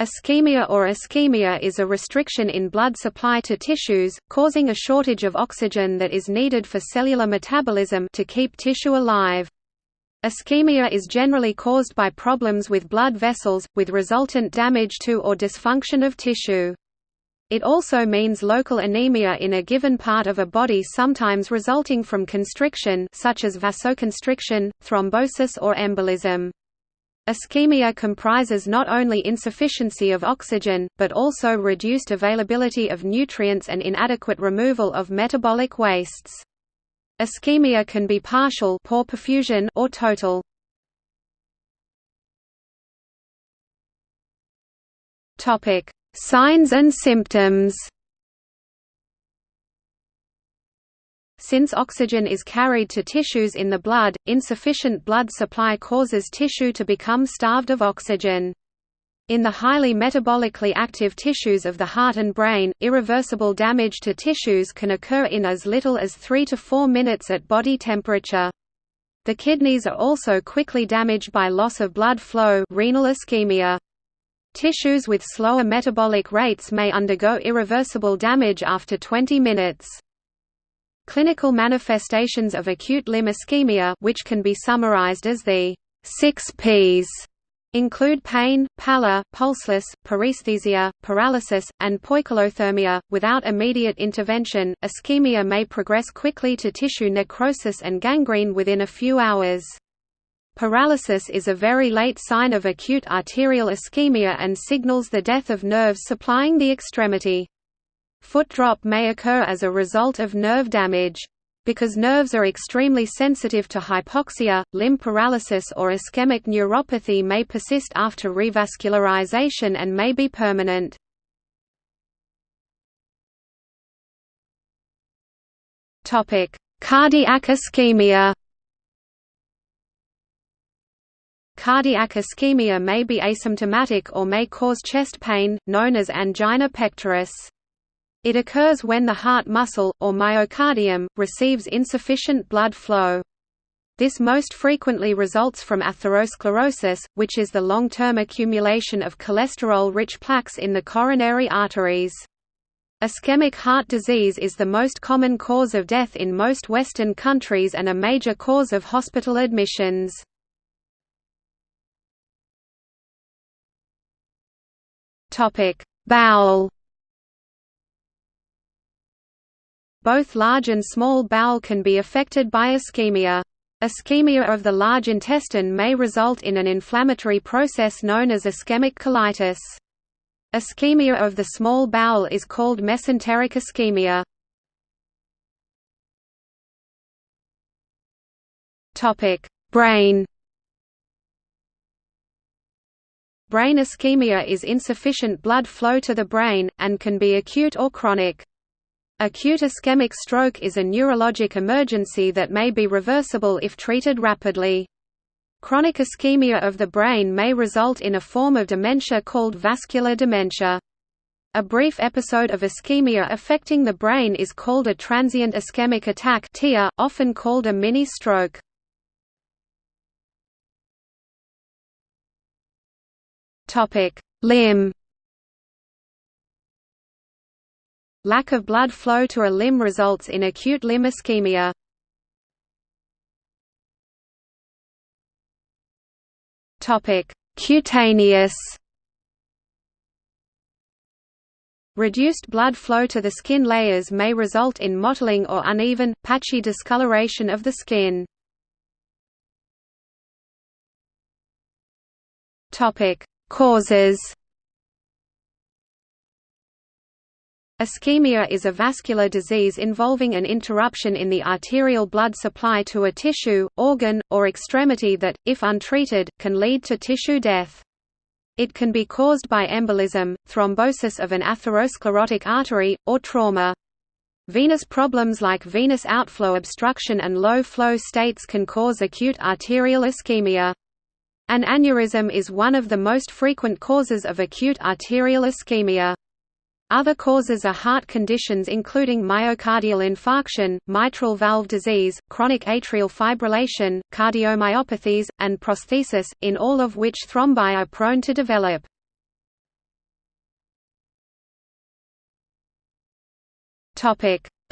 Ischemia or ischemia is a restriction in blood supply to tissues, causing a shortage of oxygen that is needed for cellular metabolism to keep tissue alive. Ischemia is generally caused by problems with blood vessels, with resultant damage to or dysfunction of tissue. It also means local anemia in a given part of a body sometimes resulting from constriction such as vasoconstriction, thrombosis or embolism. Ischemia comprises not only insufficiency of oxygen, but also reduced availability of nutrients and inadequate removal of metabolic wastes. Ischemia can be partial poor perfusion or total. Signs and symptoms Since oxygen is carried to tissues in the blood, insufficient blood supply causes tissue to become starved of oxygen. In the highly metabolically active tissues of the heart and brain, irreversible damage to tissues can occur in as little as 3 to 4 minutes at body temperature. The kidneys are also quickly damaged by loss of blood flow renal ischemia. Tissues with slower metabolic rates may undergo irreversible damage after 20 minutes. Clinical manifestations of acute limb ischemia which can be summarized as the six Ps include pain, pallor, pulseless, paresthesia, paralysis, and poikilothermia. Without immediate intervention, ischemia may progress quickly to tissue necrosis and gangrene within a few hours. Paralysis is a very late sign of acute arterial ischemia and signals the death of nerves supplying the extremity. Foot drop may occur as a result of nerve damage. Because nerves are extremely sensitive to hypoxia, limb paralysis or ischemic neuropathy may persist after revascularization and may be permanent. Cardiac ischemia Cardiac ischemia may be asymptomatic or may cause chest pain, known as angina pectoris. It occurs when the heart muscle, or myocardium, receives insufficient blood flow. This most frequently results from atherosclerosis, which is the long-term accumulation of cholesterol-rich plaques in the coronary arteries. Ischemic heart disease is the most common cause of death in most Western countries and a major cause of hospital admissions. Bowel Both large and small bowel can be affected by ischemia. Ischemia of the large intestine may result in an inflammatory process known as ischemic colitis. Ischemia of the small bowel is called mesenteric ischemia. Brain Brain ischemia is insufficient blood flow to the brain, and can be acute or chronic. Acute ischemic stroke is a neurologic emergency that may be reversible if treated rapidly. Chronic ischemia of the brain may result in a form of dementia called vascular dementia. A brief episode of ischemia affecting the brain is called a transient ischemic attack often called a mini-stroke. Limb Lack of blood flow to a limb results in acute limb ischemia. Topic: Cutaneous. Reduced blood flow to the skin layers may result in mottling or uneven, patchy discoloration of the skin. Causes. Ischemia is a vascular disease involving an interruption in the arterial blood supply to a tissue, organ, or extremity that, if untreated, can lead to tissue death. It can be caused by embolism, thrombosis of an atherosclerotic artery, or trauma. Venous problems like venous outflow obstruction and low flow states can cause acute arterial ischemia. An aneurysm is one of the most frequent causes of acute arterial ischemia. Other causes are heart conditions including myocardial infarction, mitral valve disease, chronic atrial fibrillation, cardiomyopathies, and prosthesis, in all of which thrombi are prone to develop.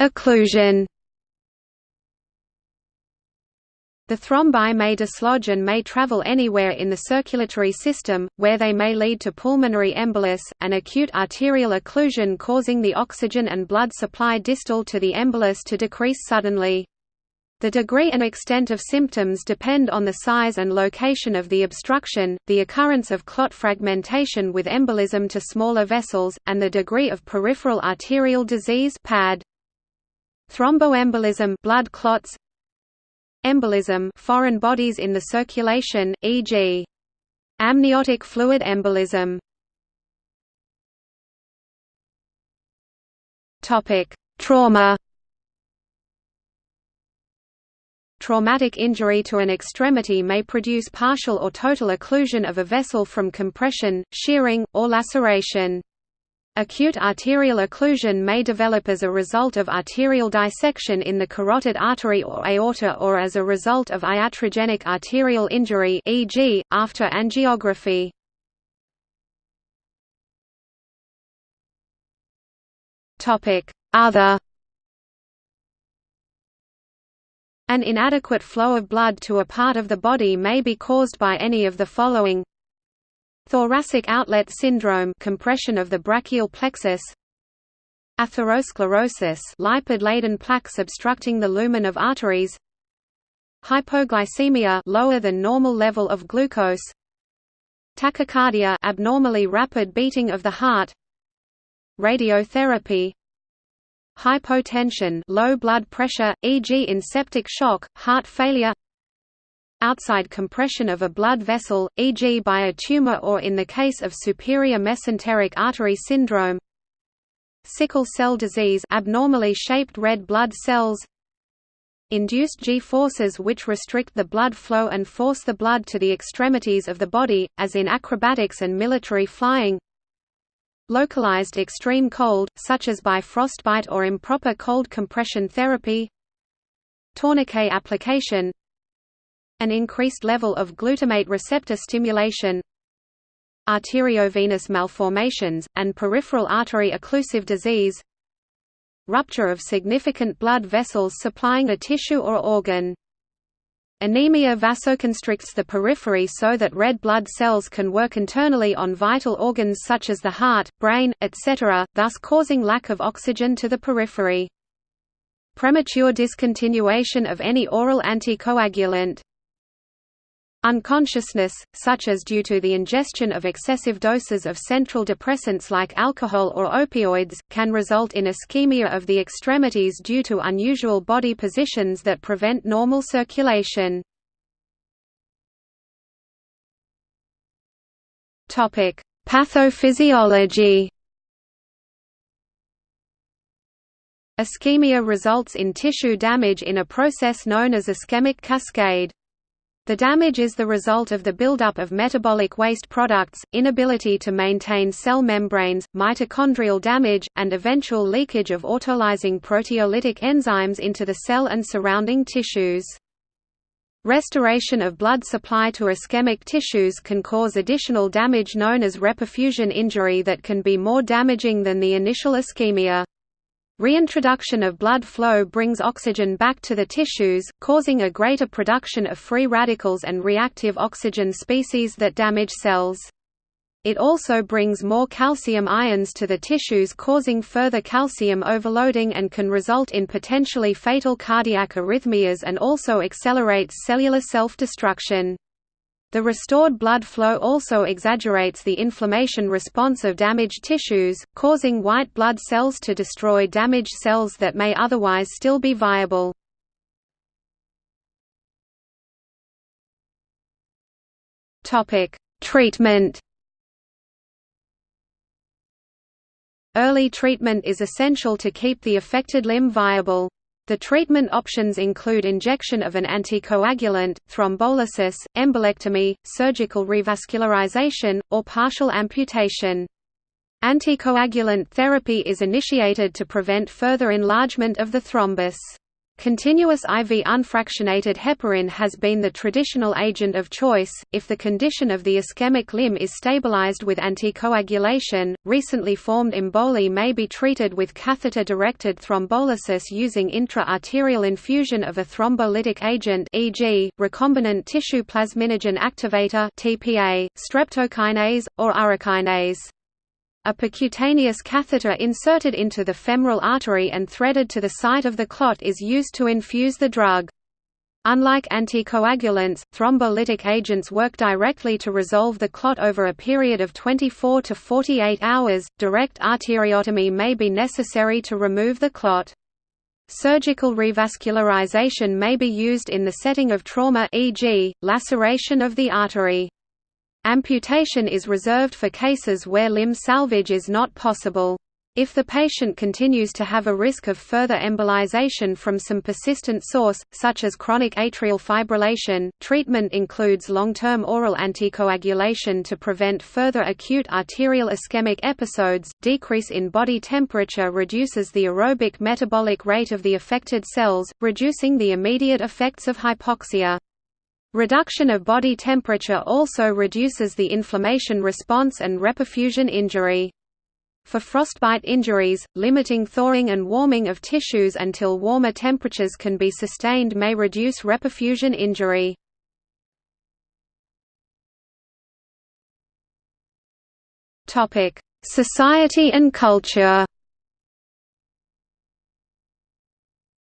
Occlusion The thrombi may dislodge and may travel anywhere in the circulatory system, where they may lead to pulmonary embolus, an acute arterial occlusion causing the oxygen and blood supply distal to the embolus to decrease suddenly. The degree and extent of symptoms depend on the size and location of the obstruction, the occurrence of clot fragmentation with embolism to smaller vessels, and the degree of peripheral arterial disease PAD. Thromboembolism blood clots Embolism foreign bodies in the circulation, e.g. amniotic fluid embolism. Topic: Trauma. Traumatic injury to an extremity may produce partial or total occlusion of a vessel from compression, shearing, or laceration. Acute arterial occlusion may develop as a result of arterial dissection in the carotid artery or aorta or as a result of iatrogenic arterial injury e.g., after angiography. Other An inadequate flow of blood to a part of the body may be caused by any of the following Thoracic outlet syndrome compression of the brachial plexus Atherosclerosis lipid-laden plaques obstructing the lumen of arteries Hypoglycemia lower than normal level of glucose Tachycardia abnormally rapid beating of the heart Radiotherapy Hypotension low blood pressure, e.g. in septic shock, heart failure outside compression of a blood vessel, e.g. by a tumor or in the case of superior mesenteric artery syndrome. Sickle cell disease abnormally shaped red blood cells. Induced G-forces which restrict the blood flow and force the blood to the extremities of the body, as in acrobatics and military flying. Localized extreme cold, such as by frostbite or improper cold compression therapy. Tourniquet application an increased level of glutamate receptor stimulation arteriovenous malformations, and peripheral artery occlusive disease rupture of significant blood vessels supplying a tissue or organ. Anemia vasoconstricts the periphery so that red blood cells can work internally on vital organs such as the heart, brain, etc., thus causing lack of oxygen to the periphery. Premature discontinuation of any oral anticoagulant Unconsciousness, such as due to the ingestion of excessive doses of central depressants like alcohol or opioids, can result in ischemia of the extremities due to unusual body positions that prevent normal circulation. Pathophysiology Ischemia results in tissue damage in a process known as ischemic cascade. The damage is the result of the buildup of metabolic waste products, inability to maintain cell membranes, mitochondrial damage, and eventual leakage of autolyzing proteolytic enzymes into the cell and surrounding tissues. Restoration of blood supply to ischemic tissues can cause additional damage known as reperfusion injury that can be more damaging than the initial ischemia. Reintroduction of blood flow brings oxygen back to the tissues, causing a greater production of free radicals and reactive oxygen species that damage cells. It also brings more calcium ions to the tissues causing further calcium overloading and can result in potentially fatal cardiac arrhythmias and also accelerates cellular self-destruction. The restored blood flow also exaggerates the inflammation response of damaged tissues, causing white blood cells to destroy damaged cells that may otherwise still be viable. Treatment Early treatment is essential to keep the affected limb viable. The treatment options include injection of an anticoagulant, thrombolysis, embolectomy, surgical revascularization, or partial amputation. Anticoagulant therapy is initiated to prevent further enlargement of the thrombus. Continuous IV unfractionated heparin has been the traditional agent of choice. If the condition of the ischemic limb is stabilized with anticoagulation, recently formed emboli may be treated with catheter directed thrombolysis using intra-arterial infusion of a thrombolytic agent e.g., recombinant tissue plasminogen activator (TPA), streptokinase, or urokinase. A percutaneous catheter inserted into the femoral artery and threaded to the site of the clot is used to infuse the drug. Unlike anticoagulants, thrombolytic agents work directly to resolve the clot over a period of 24 to 48 hours. Direct arteriotomy may be necessary to remove the clot. Surgical revascularization may be used in the setting of trauma e.g., laceration of the artery. Amputation is reserved for cases where limb salvage is not possible. If the patient continues to have a risk of further embolization from some persistent source, such as chronic atrial fibrillation, treatment includes long-term oral anticoagulation to prevent further acute arterial ischemic episodes. Decrease in body temperature reduces the aerobic metabolic rate of the affected cells, reducing the immediate effects of hypoxia. Reduction of body temperature also reduces the inflammation response and reperfusion injury. For frostbite injuries, limiting thawing and warming of tissues until warmer temperatures can be sustained may reduce reperfusion injury. Society and culture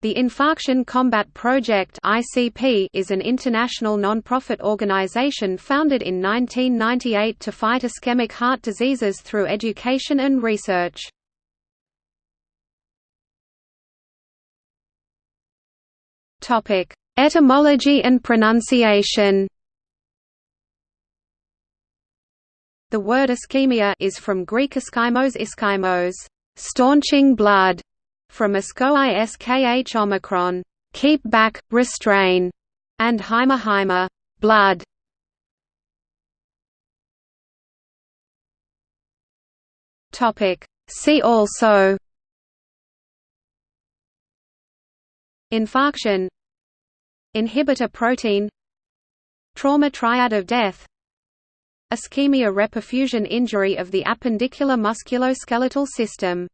The Infarction Combat Project is an international non-profit organization founded in 1998 to fight ischemic heart diseases through education and research. Etymology and pronunciation. The word ischemia is from Greek ischymos ischymos, staunching blood, from iskh omicron, keep back, restrain, and hyma blood. Topic. See also Infarction Inhibitor protein Trauma triad of death Ischemia reperfusion injury of the appendicular musculoskeletal system